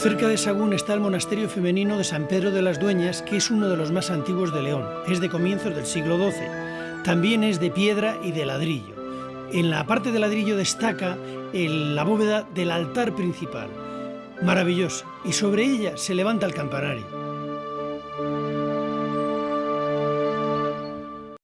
Cerca de Sagún está el monasterio femenino de San Pedro de las Dueñas, que es uno de los más antiguos de León. Es de comienzos del siglo XII. También es de piedra y de ladrillo. En la parte de ladrillo destaca la bóveda del altar principal, maravillosa, y sobre ella se levanta el campanario.